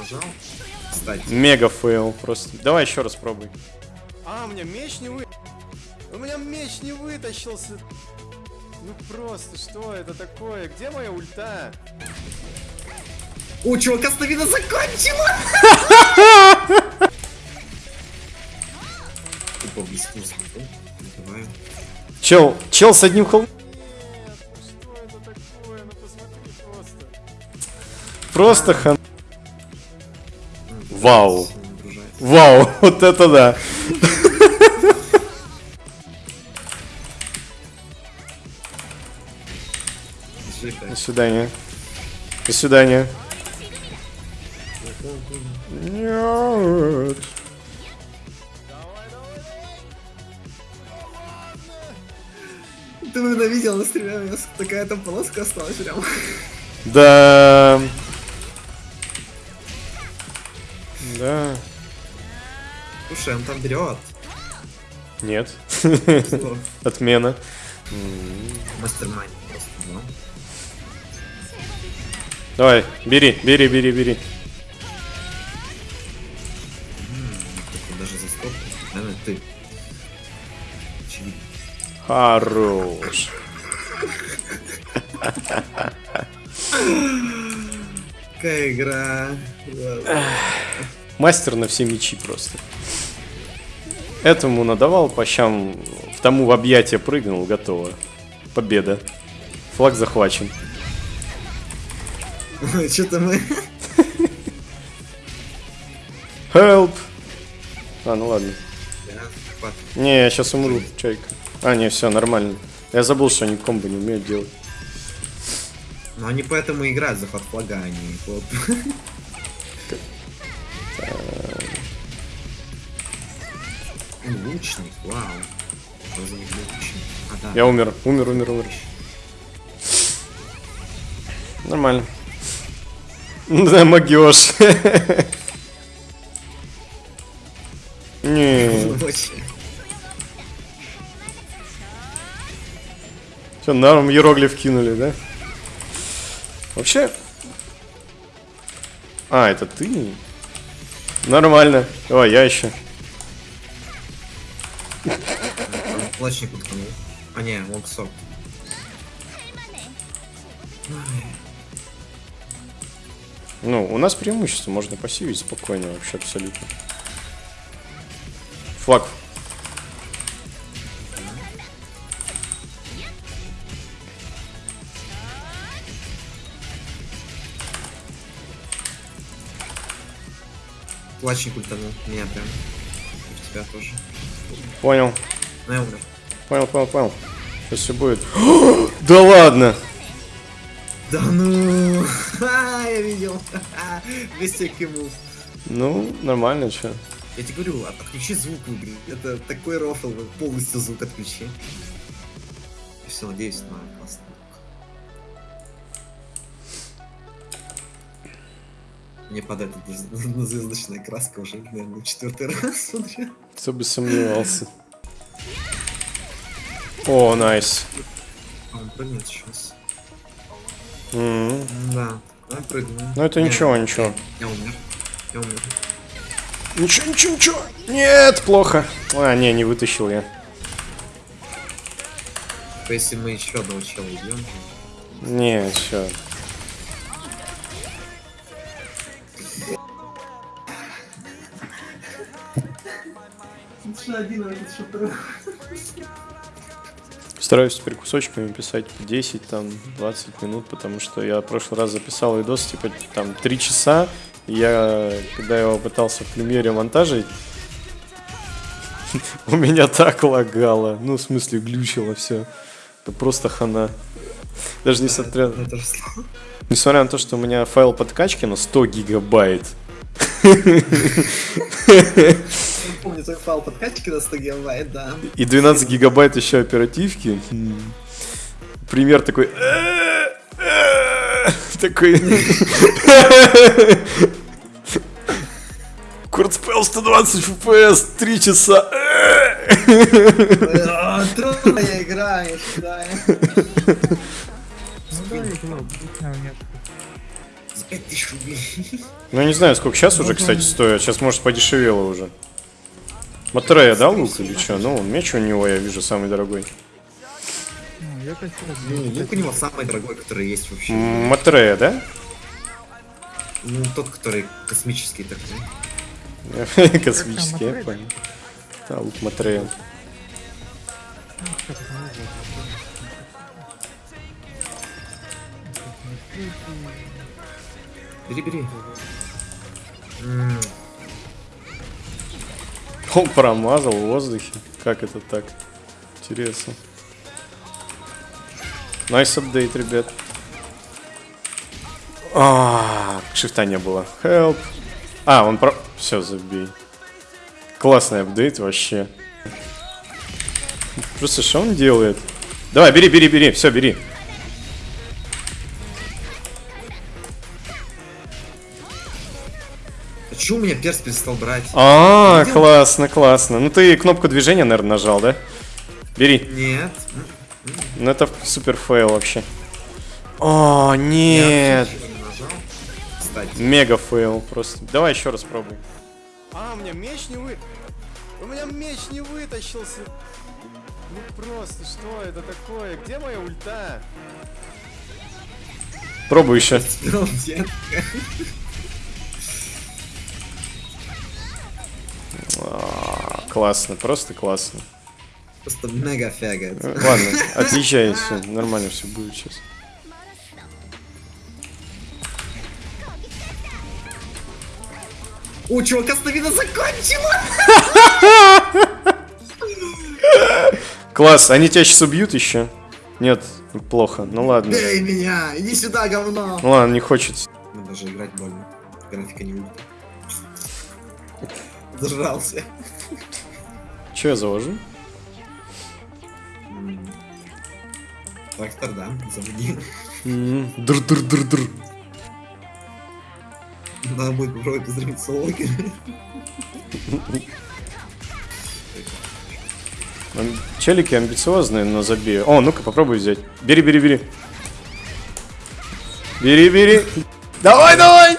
нажал. Кстати. Мега fail просто. Давай еще раз пробуй. А, у меня меч не вы... У меня меч не вытащился. Ну просто, что это такое? Где моя ульта? О, чувака стамина закончилась! Чел, чел с одним холм. Ну что это такое? Ну посмотри просто. Просто хан. Вау. Вау, вот это да. До свидания. До свидания. Нет. Ты, наверное, видел на стриме, у меня такая там полоска осталась прям. Да. Да. Слушай, он там берет. Нет. Отмена. Мастер-майнд просто, да? Давай, бери, бери, бери, бери. Только даже за стоп. Наверное, ты. Очевидно. Хорош. Какая игра. Мастер на все мечи просто. Этому надавал по щам, в тому в объятия прыгнул, готово. Победа. Флаг захвачен. Что-то мы... Help! А, ну ладно. Не, я сейчас умру, чайка. А, не, все, нормально. Я забыл, что они комбо не умеют делать. Но они поэтому играют захват флага, а не хлоп. Лучник, вау. Что за лучник? А, да. Я умер, умер, умер, умер. Нормально. Да, магиош. Не, что, нам иероглиф кинули, да? Вообще... А, это ты? Нормально. О, я еще. Плачник уткнул. А не, локсок. Ну, у нас преимущество, можно пассивить спокойно вообще абсолютно. Флаг. Плачник ультанул. Меня прям. И в тебя тоже. Понял. Ну, я умер. Понял, понял, понял. Сейчас все будет. да ладно! Да ну! Ха, я видел. Ха-ха. Вместе киму. Ну, нормально, что. Я тебе говорю, от- отключи звук игре. Это такой рофл, полностью звук отключи. Все, надеюсь на классный. Мне падает эта зв- звездочная краска уже, наверное, четвертый раз смотрю. Кто бы сомневался. О, найс. А он прыгнет сейчас. М. Да, он прыгнул. Ну, это Не, ничего, ничего. Я умер. Я умер. Ничего, ничего, ничего. Нет, плохо. А, не, не вытащил я. Если мы еще одного чела убьем, Не, все. Стараюсь теперь кусочками писать по 10, там, 20 минут, потому что я в прошлый раз записал видос, типа, там, 3 часа, и я, когда его пытался в премьере монтажить, у меня так лагало, ну, в смысле, глючило все. Это просто хана. Даже несмотря, несмотря на то, что у меня файл подкачки на 100 гигабайт, Помню твой файл подкачки на 100 гигабайт, да. И 12 гигабайт еще оперативки. Пример такой. Такой. Куртспел 120 FPS, 3 часа. А, Трудная игра, я считаю. 5000 рублей. Ну, я не знаю, сколько сейчас уже, кстати, стоит. Сейчас, может, подешевело уже. Матрея, да, лук или что? Ну, меч у него, я вижу, самый дорогой. Ну, я хочу Ну, лук у него самый дорогой, который есть вообще. Матрея, да? Ну, тот, который космический такой. Космический, я понял. Да, лук Матрея. Бери, бери. Он промазал в воздухе. Как это так? Интересно. Nice update, ребят. А, шифта не было. Help. А, он про... Все, забей. Классный update вообще. Просто что он делает? Давай, бери, бери, бери. Все, бери. А чё у меня перс перестал брать? А, классно, классно. Ну ты кнопку движения, наверное, нажал, да? Бери. Нет. Ну это супер fail вообще. О, Я нет. Мега fail просто. Давай еще раз пробуй. А, у меня меч не вы... У меня меч не вытащился. Ну просто, что это такое? Где моя ульта? Пробуй еще. Классно, просто классно. Просто мега фига. Э, Ладно, отъезжай, все, нормально все будет сейчас. О, чувака стамина закончила! Класс, они тебя сейчас убьют еще? Нет, плохо. Ну ладно. Бей меня! Иди сюда, говно! Ну ладно, не хочет. Ну, даже играть больно. Графика не будет. Зажрался. Че я завожу? Трактор, да, заводи. Др-др-др-др. Надо будет попробовать поздравить солоки. Ам- Челики амбициозные, но забей. О, ну-ка попробуй взять. Бери, бери, бери. Бери, бери. Давай, давай!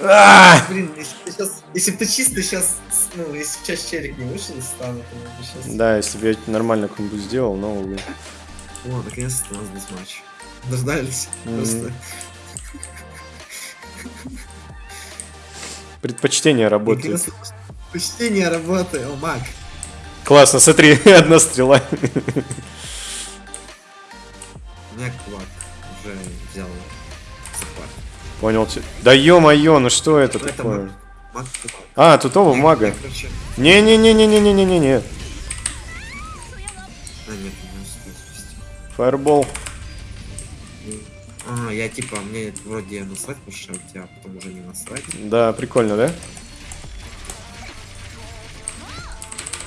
А! Блин, если если бы ты чисто сейчас, ну, если сейчас челик не вышел из стана, то бы сейчас... Да, если бы я нормально комбу сделал, но увы. О, наконец-то у нас здесь матч. Дождались. Мгм. Просто. Предпочтение работает. Наконец-то Почтение работы, о, маг. Классно, смотри, одна стрела. У меня кулак уже взял захват. Понял. Да ё-моё, ну что это это такое? маг. Маг кулак. А, тут оба Я- мага. я, короче- Не-не-не-не-не-не-не-не. А, нет, не успел спасти. Фаербол. А, я типа, мне вроде насрать мешать, а потом уже не насрать. Да, прикольно, да?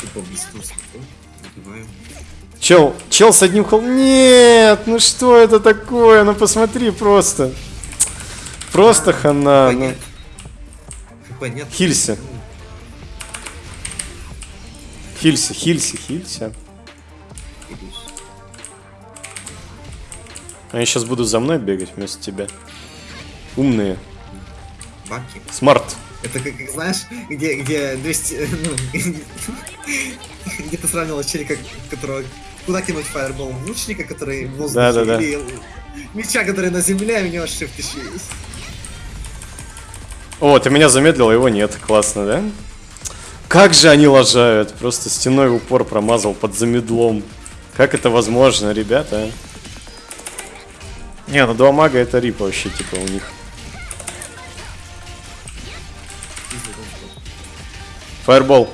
Типа смотрю, убиваю. Чел, чел с одним хол... Нет, ну что это такое? Ну посмотри просто. Просто хана. Хп Хп нет. Хилься. Хилься, хилься, хилься. Они сейчас будут за мной бегать вместо тебя. Умные. Баки. Смарт. Это как, как, знаешь, где, где 200, ну, где ты сравнивал челика, которого куда кинуть фаербол? Лучника, который в воздухе, Да-да-да. или меча, который на земле, а у него shift еще есть. О, ты меня замедлил, а его нет. Классно, да? Как же они лажают. Просто стеной упор промазал под замедлом. Как это возможно, ребята? Не, ну два мага это рип вообще, типа, у них. Фаербол.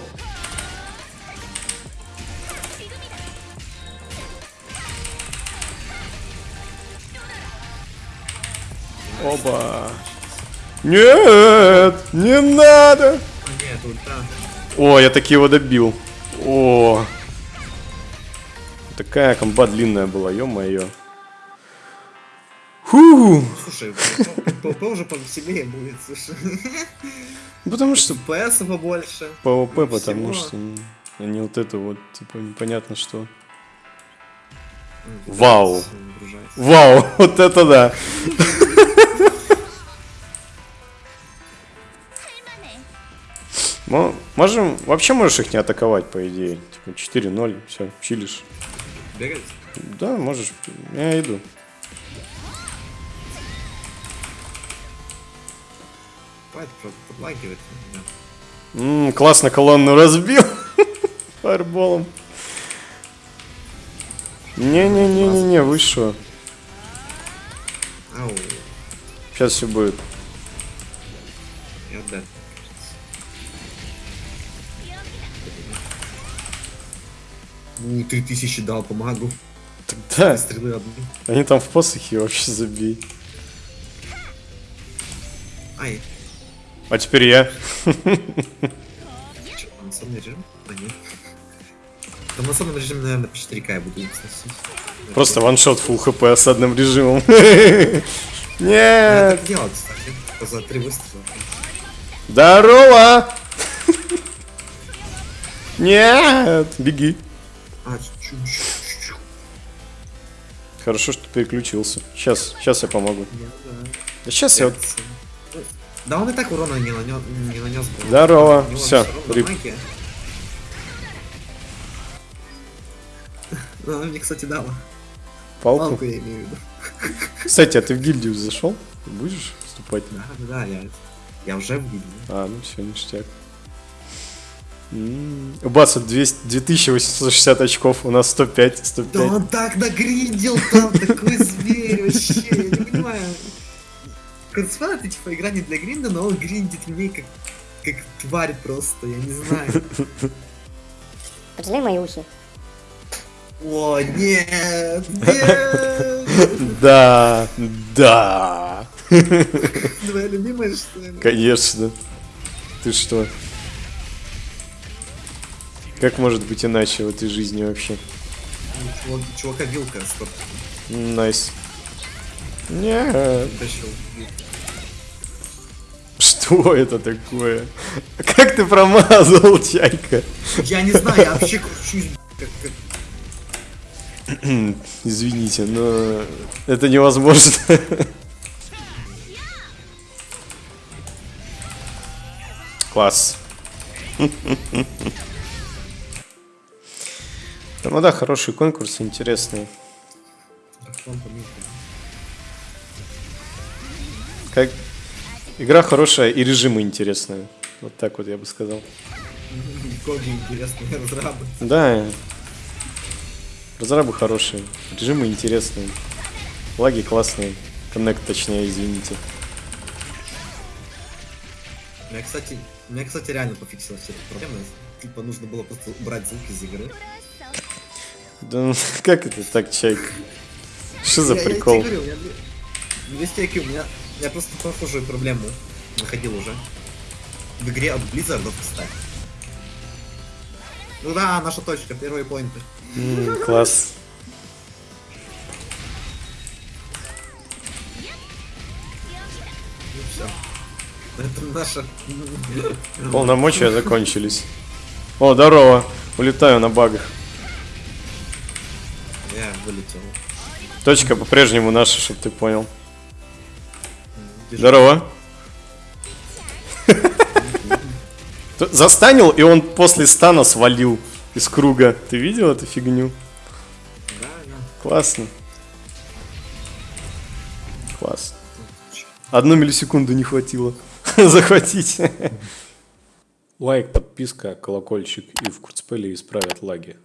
Оба. Нет, не надо. Нет. О, я таки его добил. О. Такая комба длинная была, ё-моё. Фу. Слушай, ПВП уже повеселее будет, слушай. Потому что ХП побольше. ПВП, потому что они вот это вот, типа, непонятно что. Ну, Вау. Вау, вот это да. Мо- можем, вообще можешь их не атаковать, по идее. Типа 4-0, все, чилишь. Бегать? Да, можешь, я иду. Хватит просто подлагивать. Да. М, классно колонну разбил. Фаерболом. Не-не-не-не-не, вы шо? Сейчас все будет. Ну, три тысячи дал по магу. Да, Стрелы одну. они там в посохе вообще забей. Ай, А теперь я. полноценный режим? А, нет. В полноценном режиме, наверное, по 4К я буду сносить. Просто ваншот full хп осадным режимом. Я Нет. так делал, кстати. За три выстрела. Здорово! Нет, беги. А, чуть-чуть. Хорошо, что переключился. Сейчас, сейчас я помогу. Да. Да сейчас я. Да он и так урона не нанес, не нанес бы. Здорово, равно рип. Она мне, кстати, дала. Палку. Палку я имею в виду. Кстати, а ты в гильдию зашел? Будешь вступать? Да, да, да, я, я уже в гильдии. А, ну все, ништяк. М, У Баса 200 2860 очков, у нас 105, Да 105. он так нагриндил там, такой зверь вообще, я не понимаю. Курсфан это типа игра не для гринда, но он гриндит мне как, как тварь просто, я не знаю. Поджимай мои ухи. О, нет, нет, Да, да, твоя любимая что ли? конечно. Ты что? Как может быть иначе в этой жизни вообще? Чувак- Чувака вилка стоп, Найс. Тащил. Что это такое? Как ты промазал, чайка? Я не знаю, я вообще кручусь, Извините, но это невозможно. Класс. Ну да, интересные. дракон помилка. Как... Игра хорошая и режимы интересные. Вот так вот я бы сказал. Коги интересные разрабы. Да. Разрабы хорошие, режимы интересные, лаги классные, коннект точнее, извините. Меня, кстати, у меня, кстати, реально пофиксилась эта проблема. Типа нужно было просто убрать звук из игры. Да ну, как это так, чайка? Что за Я- я прикол? говорю, меня две- две стейки, у меня... Я просто похожую проблему находил уже. В игре от Blizzard, кстати. Ну да, наша точка, первые поинты. М, Класс. Ну все. Это наша... Полномочия закончились. О, здорово. Улетаю на багах. Я вылетел. Точка по-прежнему наша, чтобы ты понял. Держи. Здорово. Застанил, и он после стана свалил из круга. Ты видел эту фигню? Да, да. Классно. Класс. Одну миллисекунду не хватило захватить. Лайк, подписка, колокольчик и в курцпеле исправят лаги.